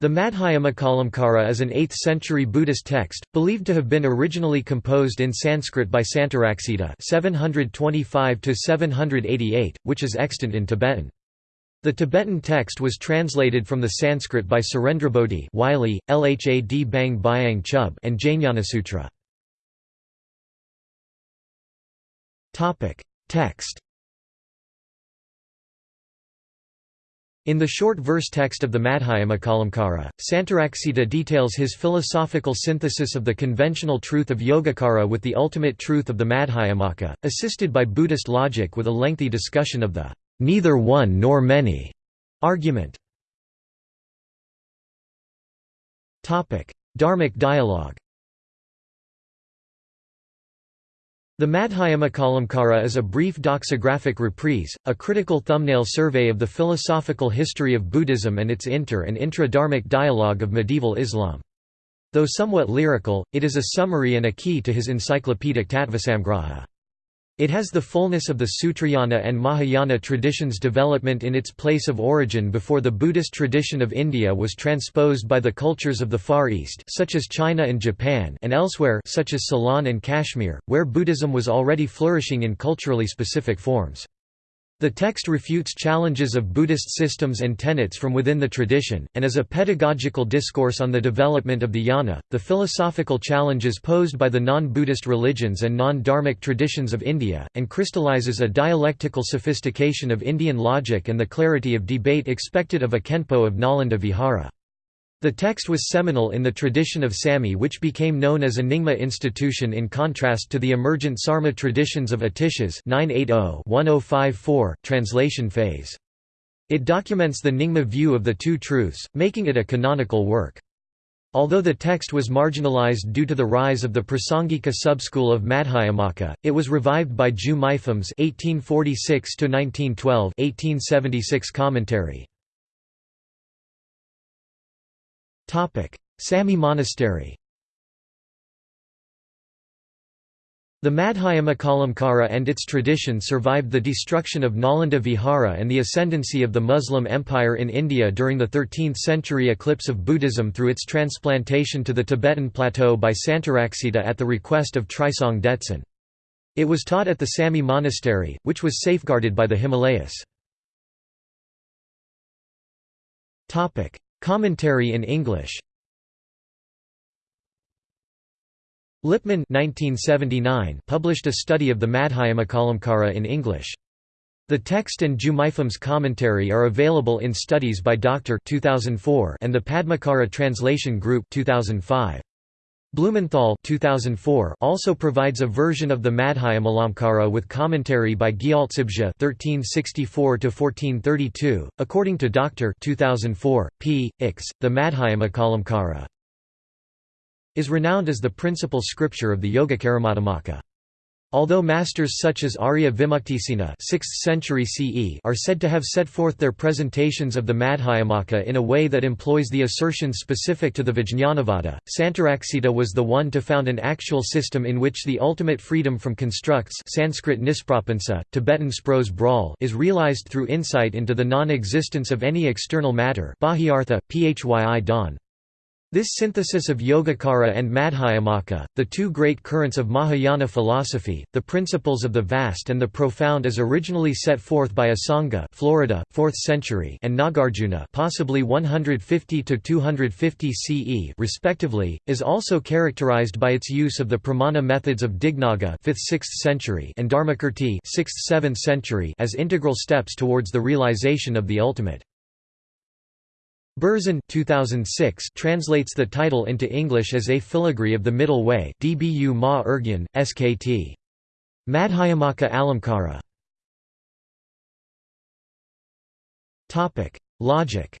The Madhyamakalamkara is an 8th-century Buddhist text, believed to have been originally composed in Sanskrit by Santaraksita 725–788, which is extant in Tibetan. The Tibetan text was translated from the Sanskrit by Surendrabodhi Wylie, Lhad Bang Byang Chub and Jnanasutra. Text In the short verse text of the Madhyamakalamkara, Santaraksita details his philosophical synthesis of the conventional truth of Yogacara with the ultimate truth of the Madhyamaka, assisted by Buddhist logic with a lengthy discussion of the neither one nor many argument. Dharmic dialogue The Madhyamakalamkara is a brief doxographic reprise, a critical thumbnail survey of the philosophical history of Buddhism and its inter- and intra-Dharmic dialogue of medieval Islam. Though somewhat lyrical, it is a summary and a key to his encyclopedic Tattvasamgraha. It has the fullness of the Sutrayana and Mahayana traditions' development in its place of origin before the Buddhist tradition of India was transposed by the cultures of the Far East such as China and Japan and elsewhere such as Ceylon and Kashmir, where Buddhism was already flourishing in culturally specific forms. The text refutes challenges of Buddhist systems and tenets from within the tradition, and is a pedagogical discourse on the development of the jnana, the philosophical challenges posed by the non-Buddhist religions and non-dharmic traditions of India, and crystallizes a dialectical sophistication of Indian logic and the clarity of debate expected of a Khenpo of Nalanda Vihara. The text was seminal in the tradition of Samye which became known as a Nyingma institution in contrast to the emergent Sarma traditions of Atishas oh, oh translation phase. It documents the Nyingma view of the two truths, making it a canonical work. Although the text was marginalized due to the rise of the Prasangika subschool of Madhyamaka, it was revived by Ju Mipham's 1846–1912 commentary. Samye Monastery The Madhyamakalamkara and its tradition survived the destruction of Nalanda Vihara and the ascendancy of the Muslim Empire in India during the 13th-century eclipse of Buddhism through its transplantation to the Tibetan plateau by Santaraksita at the request of Trisong Detsen. It was taught at the Samye monastery, which was safeguarded by the Himalayas. Commentary in English Lipman 1979 published a study of the Madhyamakalamkara in English. The text and Ju Mipham's commentary are available in Studies by Dr. 2004 and the Padmakara Translation Group 2005. Blumenthal 2004 also provides a version of the Madhyamalamkara with commentary by Gyaltsabje (1364–1432). According to Dr. 2004, p. Ix, the Madhyamakalamkara is renowned as the principal scripture of the Yogacara-Madhyamaka. Although masters such as Arya Vimuktisena 6th century CE are said to have set forth their presentations of the Madhyamaka in a way that employs the assertions specific to the Vijñanavada, Santaraksita was the one to found an actual system in which the ultimate freedom from constructs Sanskrit nisprapansa, Tibetan spros bral is realized through insight into the non-existence of any external matter Bahyartha, phyi don. This synthesis of Yogacara and Madhyamaka, the two great currents of Mahayana philosophy, the principles of the vast and the profound as originally set forth by Asanga Florida, 4th century and Nagarjuna possibly 150 to 250 CE respectively, is also characterized by its use of the pramana methods of Dignaga 5th–6th century and Dharmakirti 6th–7th century as integral steps towards the realization of the ultimate. Berzin 2006 translates the title into English as A Filigree of the Middle Way DBU Ma Ergyan, SKT. Madhyamaka Alamkara Logic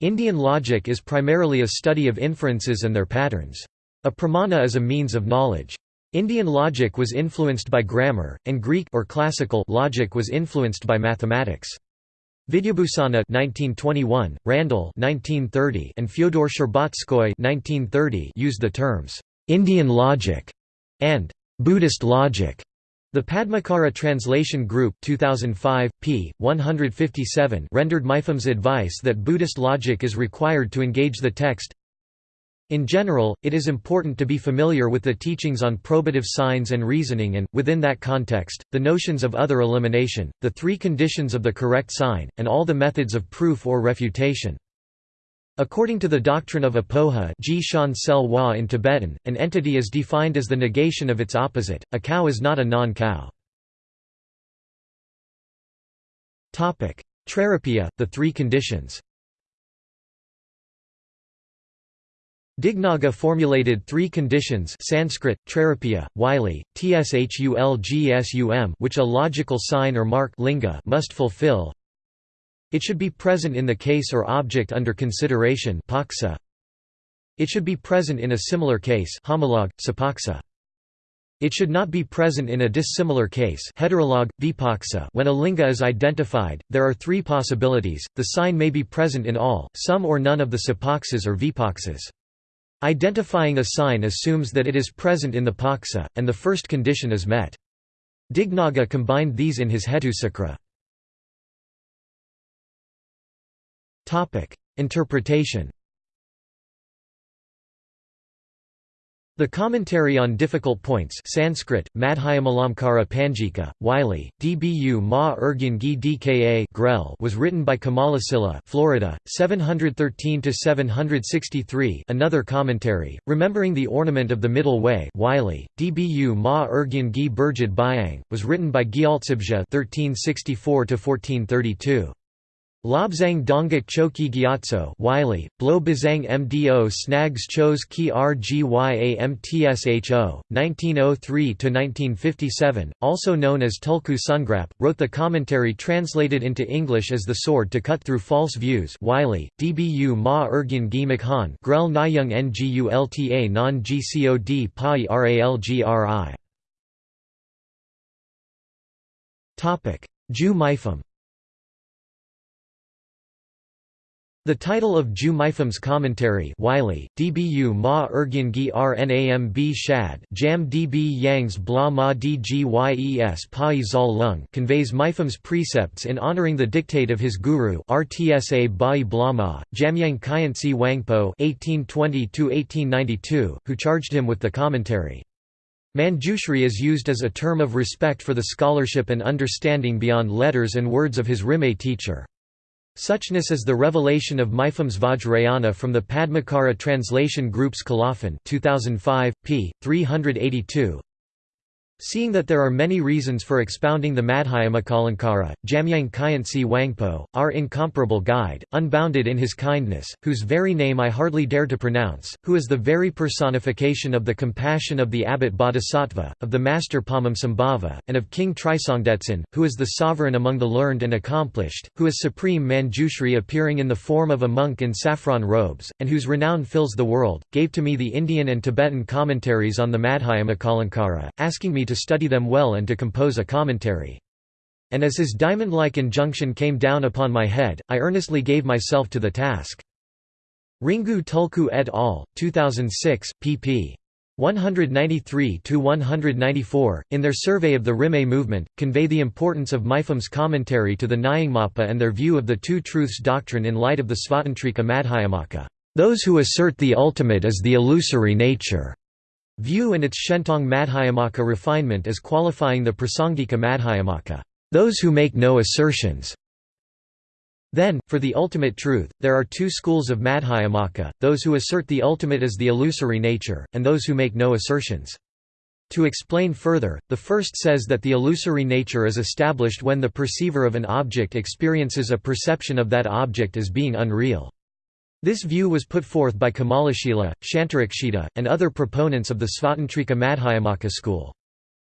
Indian logic is primarily a study of inferences and their patterns. A pramana is a means of knowledge. Indian logic was influenced by grammar, and Greek or classical logic was influenced by mathematics. Vidyabhusana 1921, Randall 1930, and Fyodor Sherbatskoy 1930 used the terms Indian logic and Buddhist logic The Padmakara Translation Group 2005, p. 157 rendered Mipham's advice that Buddhist logic is required to engage the text in general, it is important to be familiar with the teachings on probative signs and reasoning and, within that context, the notions of other elimination, the three conditions of the correct sign, and all the methods of proof or refutation. According to the doctrine of apoha in Tibetan, an entity is defined as the negation of its opposite, a cow is not a non-cow. Trairupya, the three conditions Dignaga formulated three conditions Sanskrit, Trairupya, Wylie, Tshulgsum which a logical sign or mark linga must fulfill. It should be present in the case or object under consideration paksa. It should be present in a similar case homologue, sapaksa. It should not be present in a dissimilar case heterologue, vipaksa. When a linga is identified, there are three possibilities, the sign may be present in all, some or none of the sapaksas or vipaksas. Identifying a sign assumes that it is present in the paksa, and the first condition is met. Dignaga combined these in his Hetusukra. Interpretation The commentary on difficult points Sanskrit, Madhyamalamkara Panjika, Wylie, Dbu Ma Urgyan Gi Dka Grell was written by Kamalasila Florida, 713–763 another commentary, Remembering the Ornament of the Middle Way Wylie, Dbu Ma Urgyan Gi Burjid Byang, was written by Gyaltsabje 1364–1432. Lobzang Dongak Choki Gyatso Wylie, Blo Bazang Mdo Snags Chos Ki Rgya Mtsho, 1903–1957, also known as Tulku Sungrap, wrote the commentary translated into English as The Sword to Cut Through False Views Wylie, Dbu Ma Ergyan Gi Makhan Grell Nyung Ngulta Non Gcod Pai Ralgri Ju Mipham The title of Ju Mipham's commentary Wylie, Dbu ma ergyan gi rnam b shad jam db yangs bla ma dgyes pai zal lung conveys Mipham's precepts in honoring the dictate of his guru Rtsa bai blama, Jamyang Khyentse Wangpo (1820–1892), who charged him with the commentary. Manjushri is used as a term of respect for the scholarship and understanding beyond letters and words of his Rimé teacher. Suchness is the revelation of Mipham's Vajrayana from the Padmakara Translation Group's Colophon 2005, p. 382, Seeing that there are many reasons for expounding the Madhyamakalamkara, Jamyang Khyentse Wangpo, our incomparable guide, unbounded in his kindness, whose very name I hardly dare to pronounce, who is the very personification of the compassion of the abbot Bodhisattva, of the master Padmasambhava, and of King Trisongdetsen, who is the sovereign among the learned and accomplished, who is supreme Manjushri appearing in the form of a monk in saffron robes, and whose renown fills the world, gave to me the Indian and Tibetan commentaries on the Madhyamakalamkara, asking me to study them well and to compose a commentary. And as his diamond-like injunction came down upon my head, I earnestly gave myself to the task. Ringu Tulku et al., 2006, pp. 193–194, in their survey of the Rimé movement, convey the importance of Mipham's commentary to the Nyingmapa and their view of the Two Truths doctrine in light of the Svatantrika Madhyamaka. Those who assert the ultimate is the illusory nature view and its Shentong Madhyamaka refinement as qualifying the Prasangika Madhyamaka, those who make no assertions. Then, for the ultimate truth, there are two schools of Madhyamaka, those who assert the ultimate as the illusory nature, and those who make no assertions. To explain further, the first says that the illusory nature is established when the perceiver of an object experiences a perception of that object as being unreal. This view was put forth by Kamalashila, Shantarakshita, and other proponents of the Svatantrika Madhyamaka school.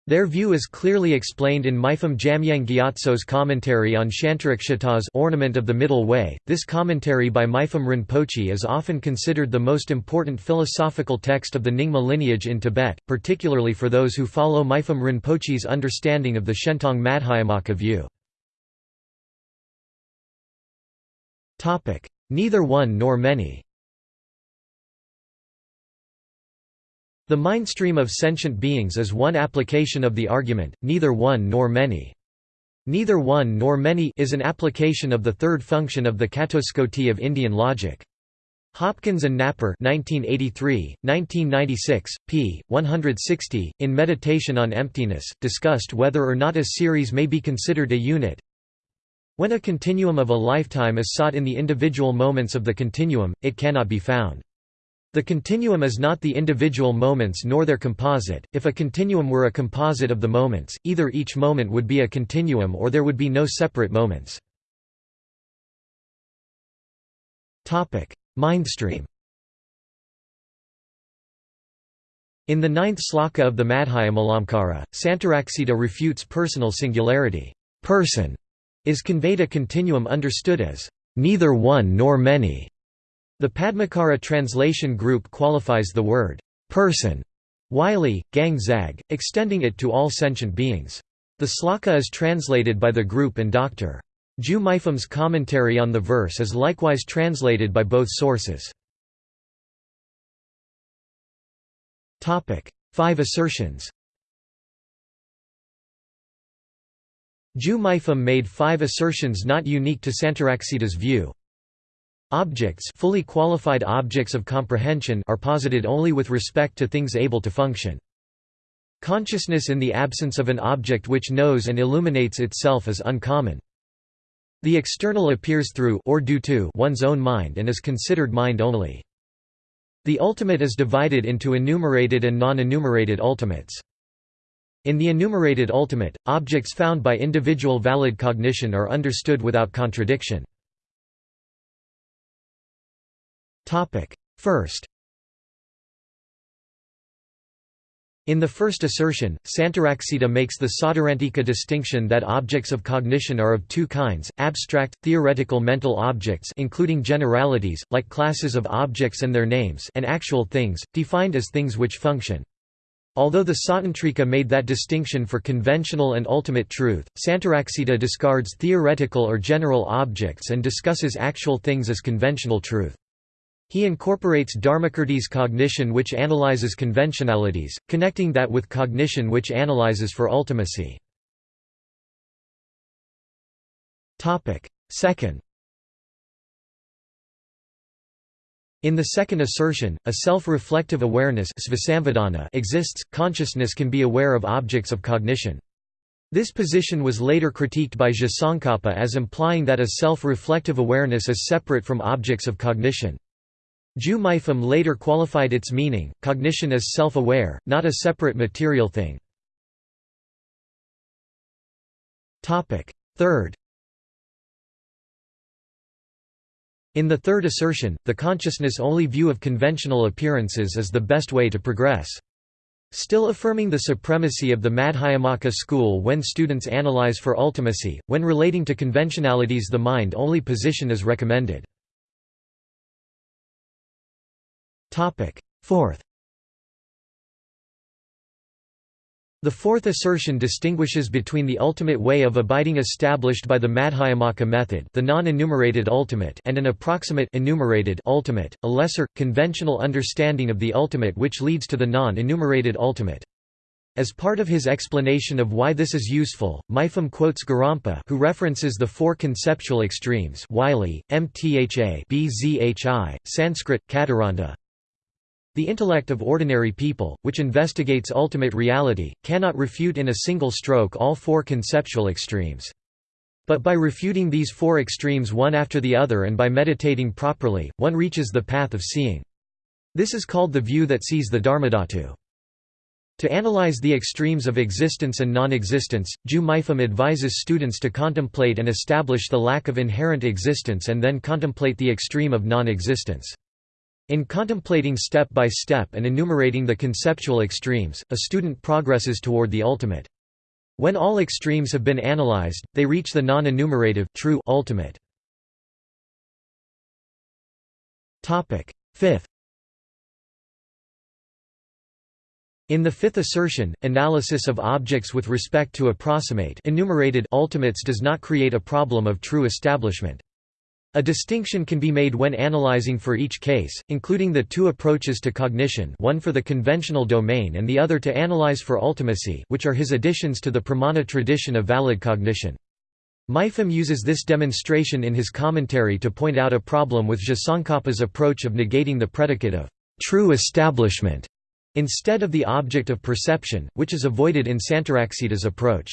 Their view is clearly explained in Mipham Jamyang Gyatso's commentary on Shantarakshita's Ornament of the Middle Way. This commentary by Mipham Rinpoche is often considered the most important philosophical text of the Nyingma lineage in Tibet, particularly for those who follow Mipham Rinpoche's understanding of the Shentong Madhyamaka view. Neither one nor many. The mindstream of sentient beings is one application of the argument, neither one nor many. Neither one nor many is an application of the third function of the catuskoti of Indian logic. Hopkins and Napper 1983, 1996, p. 160, in Meditation on Emptiness, discussed whether or not a series may be considered a unit. When a continuum of a lifetime is sought in the individual moments of the continuum, it cannot be found. The continuum is not the individual moments nor their composite. If a continuum were a composite of the moments, either each moment would be a continuum or there would be no separate moments. Topic: Mindstream. In the ninth sloka of the Madhyamalamkara, Santaraksita refutes personal singularity. Person is conveyed a continuum understood as neither one nor many. The Padmakara translation group qualifies the word person Wylie, Gang Zag, extending it to all sentient beings. The sloka is translated by the group and Dr. Ju Mipham's commentary on the verse is likewise translated by both sources. Five assertions Ju Mipham made five assertions not unique to Santaraksita's view. Objects fully qualified objects of comprehension are posited only with respect to things able to function. Consciousness in the absence of an object which knows and illuminates itself is uncommon. The external appears through or due to one's own mind and is considered mind only. The ultimate is divided into enumerated and non-enumerated ultimates. In the enumerated ultimate, objects found by individual valid cognition are understood without contradiction. First In the first assertion, Santaraksita makes the Sautrantika distinction that objects of cognition are of two kinds, abstract, theoretical mental objects including generalities, like classes of objects and their names and actual things, defined as things which function. Although the Sautrantika made that distinction for conventional and ultimate truth, Santaraksita discards theoretical or general objects and discusses actual things as conventional truth. He incorporates Dharmakirti's cognition which analyzes conventionalities, connecting that with cognition which analyzes for ultimacy. Second In the second assertion, a self-reflective awareness exists, consciousness can be aware of objects of cognition. This position was later critiqued by Tsongkhapa as implying that a self-reflective awareness is separate from objects of cognition. Ju later qualified its meaning, cognition is self-aware, not a separate material thing. Third In the third assertion, the consciousness-only view of conventional appearances is the best way to progress. Still affirming the supremacy of the Madhyamaka school when students analyze for ultimacy, when relating to conventionalities the mind-only position is recommended. Fourth The fourth assertion distinguishes between the ultimate way of abiding established by the Madhyamaka method the non-enumerated ultimate and an approximate enumerated ultimate, a lesser, conventional understanding of the ultimate which leads to the non-enumerated ultimate. As part of his explanation of why this is useful, Mipham quotes Gorampa who references the four conceptual extremes Wylie, Mtha BZHI, Sanskrit, Kataranda, the intellect of ordinary people, which investigates ultimate reality, cannot refute in a single stroke all four conceptual extremes. But by refuting these four extremes one after the other and by meditating properly, one reaches the path of seeing. This is called the view that sees the Dharmadhatu. To analyze the extremes of existence and non-existence, Ju advises students to contemplate and establish the lack of inherent existence and then contemplate the extreme of non-existence. In contemplating step by step and enumerating the conceptual extremes, a student progresses toward the ultimate. When all extremes have been analyzed, they reach the non-enumerative true ultimate. Fifth In the fifth assertion, analysis of objects with respect to approximate enumerated ultimates does not create a problem of true establishment. A distinction can be made when analyzing for each case, including the two approaches to cognition one for the conventional domain and the other to analyze for ultimacy which are his additions to the pramana tradition of valid cognition. Mipham uses this demonstration in his commentary to point out a problem with Tsongkhapa's approach of negating the predicate of true establishment instead of the object of perception, which is avoided in Santaraksita's approach.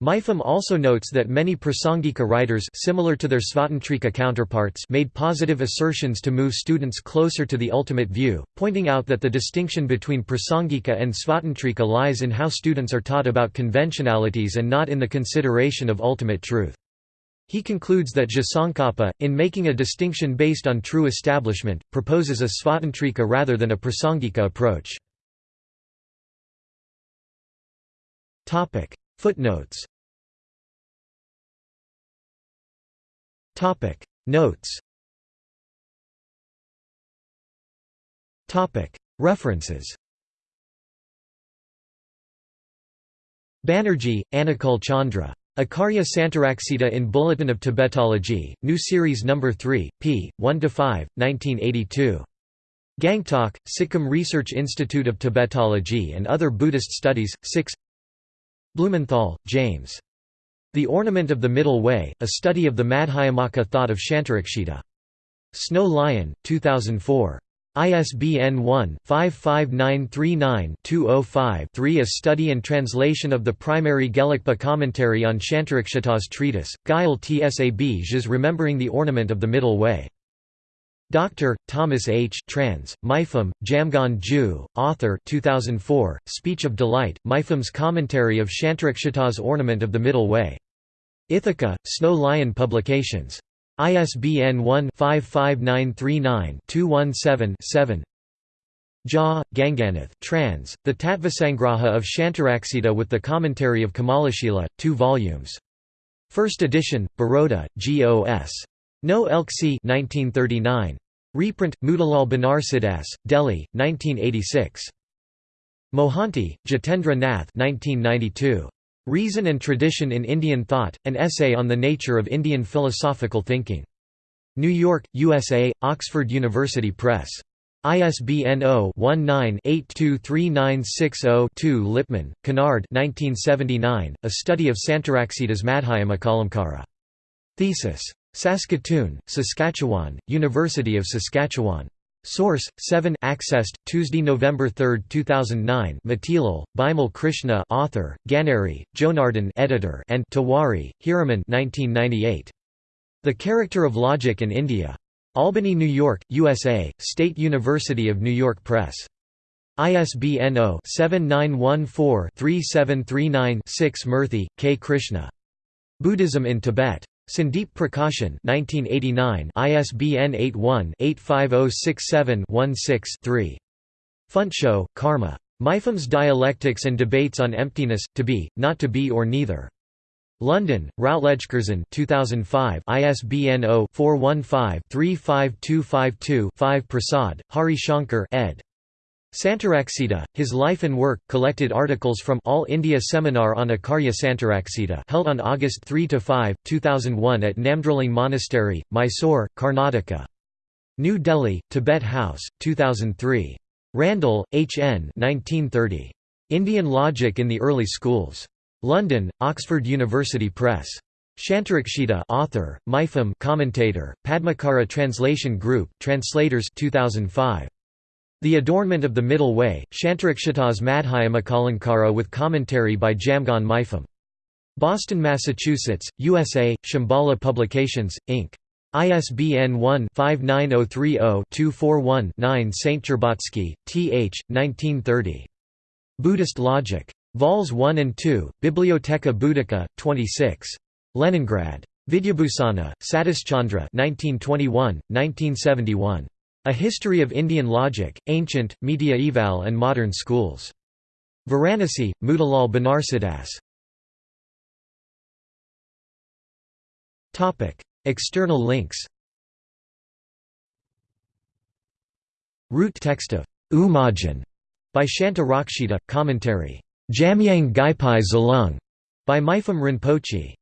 Mipham also notes that many Prasangika writers similar to their Svatantrika counterparts made positive assertions to move students closer to the ultimate view, pointing out that the distinction between Prasangika and Svatantrika lies in how students are taught about conventionalities and not in the consideration of ultimate truth. He concludes that Tsongkhapa, in making a distinction based on true establishment, proposes a Svatantrika rather than a Prasangika approach. Footnotes Topic Notes Topic References Banerjee, Anukul Chandra. Acharya Santaraksita in Bulletin of Tibetology, New Series No. 3, p. 1–5, 1982. Gangtok, Sikkim Research Institute of Tibetology and Other Buddhist Studies, 6 Blumenthal, James. The Ornament of the Middle Way, A Study of the Madhyamaka Thought of Shantarakshita. Snow Lion, 2004. ISBN 1-55939-205-3 A study and translation of the primary Gelugpa commentary on Shantarakshita's treatise, Gyal Tsab Remembering the Ornament of the Middle Way. Dr. Thomas H. Trans. Mipham, Jamgon Ju, author 2004, Speech of Delight, Mipham's Commentary of Shantarakshita's Ornament of the Middle Way. Ithaca, Snow Lion Publications. ISBN 1-55939-217-7 Jha, Ganganath trans, The Tattvasangraha of Shantarakshita with the Commentary of Kamalashila, 2 volumes. First edition, Baroda, G.O.S. No Elksi 1939. Reprint, Motilal Banarsidass, Delhi, 1986. Mohanty, Jitendra Nath 1992. Reason and Tradition in Indian Thought, An Essay on the Nature of Indian Philosophical Thinking. New York, USA, Oxford University Press. ISBN 0-19-823960-2 Lipman, Kennard A Study of Santaraksita's Madhyamakalamkara. Thesis. Saskatoon, Saskatchewan, University of Saskatchewan. Source 7 accessed Tuesday November 3, 2009 Matilal, Bimal Krishna author Ganeri Jonardon editor and Tawari Hiraman 1998 The Character of Logic in India Albany New York USA State University of New York Press ISBN 0-7914-3739-6 Murthy, K. Krishna. Buddhism in Tibet. Sandeep Prakashan 1989 ISBN 81-85067-16-3. Funchal, Karma. Mipham's Dialectics and Debates on Emptiness, To Be, Not to Be or Neither. London, Routledge Curzon 2005 ISBN 0-415-35252-5 Prasad, Hari Shankar ed. Santaraksita, his life and work, collected articles from All India Seminar on Akarya Santaraksita held on August 3–5, 2001 at Namdroling Monastery, Mysore, Karnataka. New Delhi, Tibet House, 2003. Randall, H. N. 1930. Indian Logic in the Early Schools. London, Oxford University Press. Shantarakshita author, Mipham commentator, Padmakara Translation Group, Translators 2005. The Adornment of the Middle Way, Shantarakshita's Madhyamakalamkara with commentary by Jamgon Mipham. Boston, Massachusetts, USA, Shambhala Publications, Inc. ISBN 1-59030-241-9 St. Cherbatsky, T. H., 1930. Buddhist Logic. Vols 1 and 2, Bibliotheca Buddhica, 26. Leningrad. Vidyabhusana, Satischandra 1921, 1971. A History of Indian Logic, Ancient, Mediaeval and Modern Schools. Varanasi, Motilal Banarsidass. External links. Root text of Umajan by Shanta Rakshita, commentary. Jamyang Gaipai Zalung by Mipham Rinpoche